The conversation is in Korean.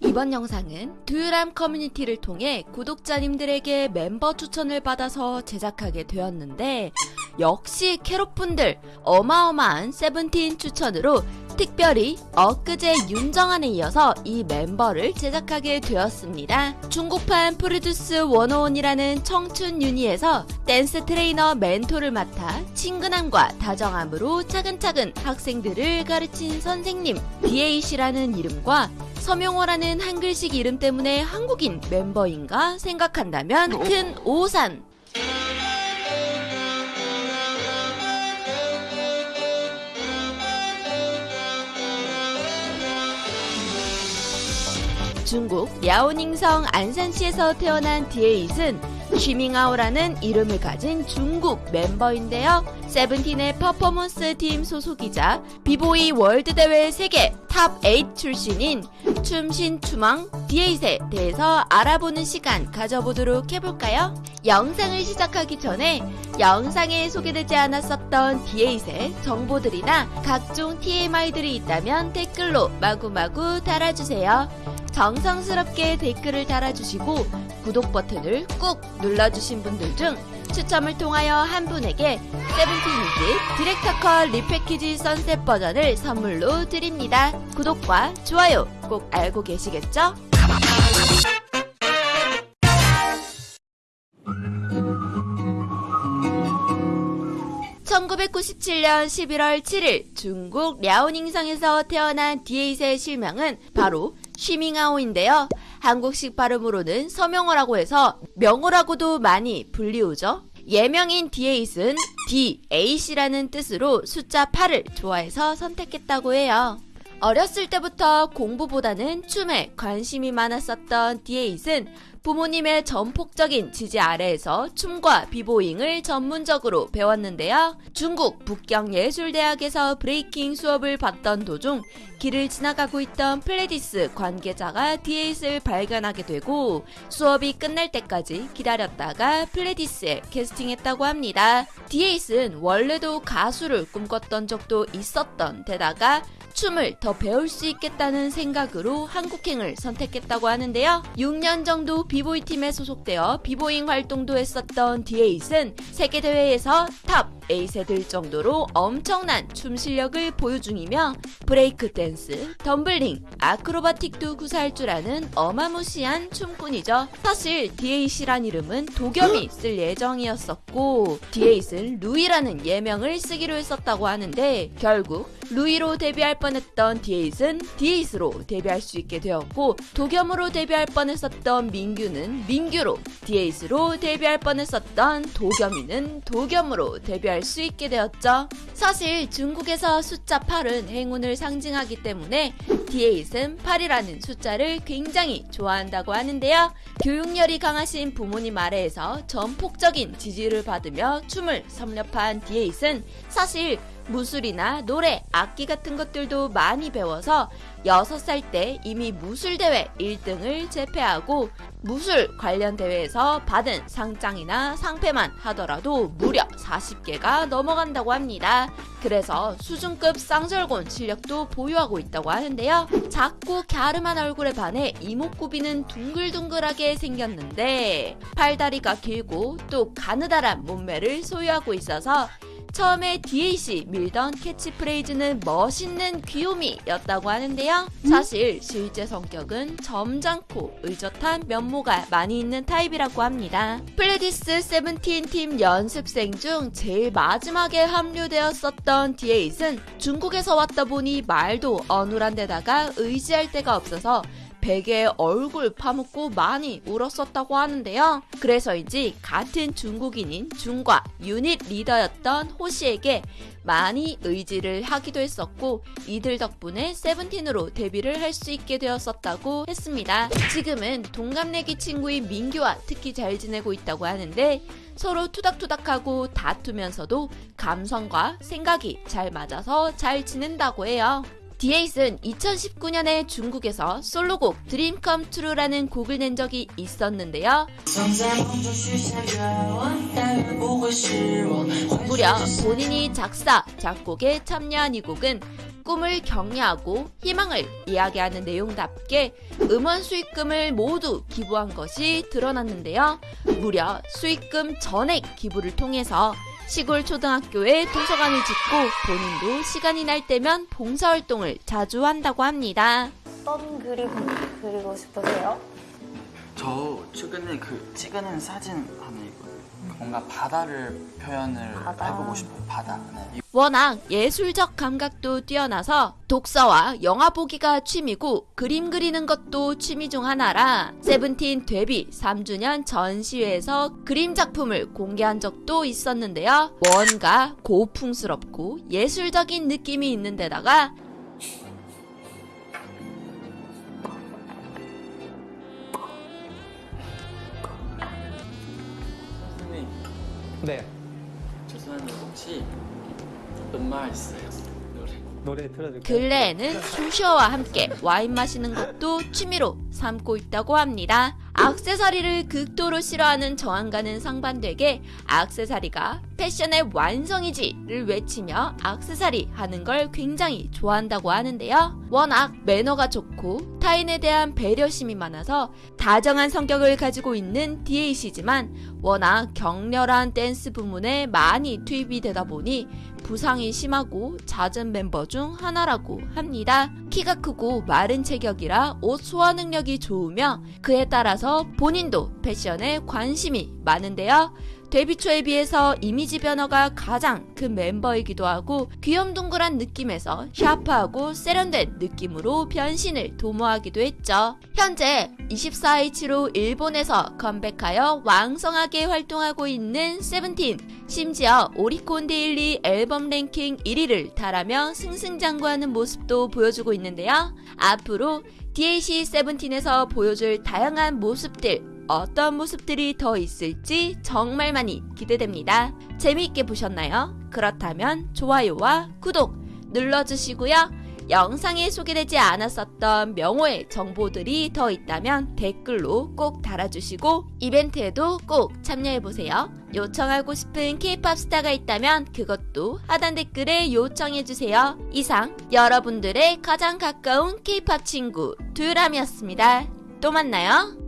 이번 영상은 듀람 커뮤니티를 통해 구독자님들에게 멤버 추천을 받아서 제작하게 되었는데 역시 캐럿분들 어마어마한 세븐틴 추천으로 특별히 엊그제 윤정한에 이어서 이 멤버를 제작하게 되었습니다. 중국판 프로듀스 101이라는 청춘 유니에서 댄스 트레이너 멘토를 맡아 친근함과 다정함으로 차근차근 학생들을 가르친 선생님 디에잇이라는 이름과 서명호라는 한글식 이름 때문에 한국인 멤버인가 생각한다면 큰 오산. 중국 랴오닝성 안산시에서 태어난 디에잇은 쉬밍하오라는 이름을 가진 중국 멤버인데요. 세븐틴의 퍼포먼스 팀 소속이자 비보이 월드 대회 세계 탑8 출신인 춤신 춤왕 디에잇에 대해서 알아보는 시간 가져보도록 해볼까요? 영상을 시작하기 전에 영상에 소개되지 않았었던 디에잇의 정보들이나 각종 TMI들이 있다면 댓글로 마구마구 달아주세요. 정성스럽게 댓글을 달아주시고 구독 버튼을 꾹 눌러주신 분들 중 추첨을 통하여 한 분에게 세븐틴의 Director's Cut repackage Sunset 버전을 선물로 드립니다. 구독과 좋아요 꼭 알고 계시겠죠? (1997년 11월 7일) 중국 랴오닝성에서 태어난 디에잇의 실명은 바로 쉬밍하오인데요. 한국식 발음으로는 서명호라고 해서 명호라고도 많이 불리우죠. 예명인 디에잇은 디에잇이라는 뜻으로 숫자 8을 좋아해서 선택했다고 해요. 어렸을 때부터 공부보다는 춤에 관심이 많았었던 디에잇은 부모님의 전폭적인 지지 아래에서 춤과 b-boying을 전문적으로 배웠는데요. 중국 북경예술대학에서 breaking 수업을 받던 도중 길을 지나가고 있던 플레디스 관계자가 디에잇을 발견하게 되고 수업이 끝날 때까지 기다렸다가 플레디스에 캐스팅했다고 합니다. 디에잇은 원래도 가수를 꿈꿨던 적도 있었던 데다가 춤을 더 배울 수 있겠다는 생각으로 한국행을 선택했다고 하는데요. 6년 정도 비보이 팀에 소속되어 비보잉 활동도 했었던 디에잇은 세계대회에서 top 8에 들 정도로 엄청난 춤 실력을 보유 중이며 브레이크 댄스, 텀블링, acrobatic도 구사할 줄 아는 어마무시한 춤꾼이죠. 사실 디에잇이란 이름은 도겸이 쓸 예정이었었고 디에잇은 루이라는 예명을 쓰기로 했었다고 하는데 결국 루이로 데뷔할 뻔했던 디에잇은 디에잇으로 데뷔할 수 있게 되었고 도겸으로 데뷔할 뻔했었던 민규는 민규로 디에잇으로 데뷔할 뻔했었던 도겸이는 도겸으로 데뷔할 수 있게 되었죠. 사실 중국에서 숫자 8은 행운을 상징하기 때문에 디에잇은 8이라는 숫자를 굉장히 좋아한다고 하는데요. 교육열이 강하신 부모님 아래에서 전폭적인 지지를 받으며 춤을 섭렵한 디에잇은 사실 무술이나 노래, 악기 같은 것들도 많이 배워서 6살 때 이미 무술대회 1등을 제패하고 무술 관련 대회에서 받은 상장이나 상패만 하더라도 무려 40개가 넘어간다고 합니다. 그래서 수준급 쌍절곤 실력도 보유하고 있다고 하는데요. 작고 갸름한 얼굴에 반해 이목구비는 둥글둥글하게 생겼는데 팔다리가 길고 또 가느다란 몸매를 소유하고 있어서 처음에 디에잇이 밀던 캐치프레이즈는 멋있는 귀요미였다고 하는데요. 사실 실제 성격은 점잖고 의젓한 면모가 많이 있는 타입이라고 합니다. 플레디스 세븐틴 팀 연습생 중 제일 마지막에 합류되었었던 디에잇은 중국에서 왔다 보니 말도 어눌한 데다가 의지할 데가 없어서 베개에 얼굴 파묻고 많이 울었었다고 하는데요. 그래서인지 같은 중국인인 중과 유닛 리더였던 호시에게 많이 의지를 하기도 했었고 이들 덕분에 세븐틴으로 데뷔를 할 수 있게 되었었다고 했습니다. 지금은 동갑내기 친구인 민규와 특히 잘 지내고 있다고 하는데 서로 투닥투닥하고 다투면서도 감성과 생각이 잘 맞아서 잘 지낸다고 해요. 디에잇은 2019년에 중국에서 솔로곡 Dream Come True라는 곡을 낸 적이 있었는데요. 무려 본인이 작사, 작곡에 참여한 이 곡은 꿈을 격려하고 희망을 이야기하는 내용답게 음원 수익금을 모두 기부한 것이 드러났는데요. 무려 수익금 전액 기부를 통해서 시골 초등학교에 도서관을 짓고 본인도 시간이 날 때면 봉사활동을 자주 한다고 합니다. 어떤 그림 그리고 싶으세요? 저 최근에 그 찍어낸 사진 하나 있거든요. 뭔가 바다를 표현을 바다. 해보고 싶어요. 바다. 네. 워낙 예술적 감각도 뛰어나서 독서와 영화 보기가 취미고 그림 그리는 것도 취미 중 하나라 세븐틴 데뷔 3주년 전시회에서 그림 작품을 공개한 적도 있었는데요. 뭔가 고풍스럽고 예술적인 느낌이 있는 데다가 네, 죄송한데 혹시 음악 있어요? 노래. 노래 틀어줄게요. 근래에는 숨쉬어와 함께 와인 마시는 것도 취미로 삼고 있다고 합니다. 악세사리를 극도로 싫어하는 정한가는 상반되게 악세사리가 패션의 완성이지를 외치며 악세사리 하는 걸 굉장히 좋아한다고 하는데요. 워낙 매너가 좋고 타인에 대한 배려심이 많아서 다정한 성격을 가지고 있는 디에잇이지만 워낙 격렬한 댄스 부문에 많이 투입이 되다 보니 부상이 심하고 잦은 멤버 중 하나라고 합니다. 키가 크고 마른 체격이라 옷 소화 능력이 좋으며 그에 따라서 본인도 패션에 관심이 많은데요. 데뷔 초에 비해서 이미지 변화가 가장 큰 멤버이기도 하고 귀염둥글한 느낌에서 샤프하고 세련된 느낌으로 변신을 도모하기도 했죠. 현재 24H로 일본에서 컴백하여 왕성하게 활동하고 있는 세븐틴 심지어 오리콘 데일리 앨범 랭킹 1위를 달하며 승승장구하는 모습도 보여주고 있는데요. 앞으로 디에잇이 세븐틴에서 보여줄 다양한 모습들 어떤 모습들이 더 있을지 정말 많이 기대됩니다. 재미있게 보셨나요? 그렇다면 좋아요와 구독 눌러주시고요. 영상에 소개되지 않았었던 명호의 정보들이 더 있다면 댓글로 꼭 달아주시고 이벤트에도 꼭 참여해보세요. 요청하고 싶은 케이팝 스타가 있다면 그것도 하단 댓글에 요청해주세요. 이상 여러분들의 가장 가까운 케이팝 친구 두람이었습니다. 또 만나요.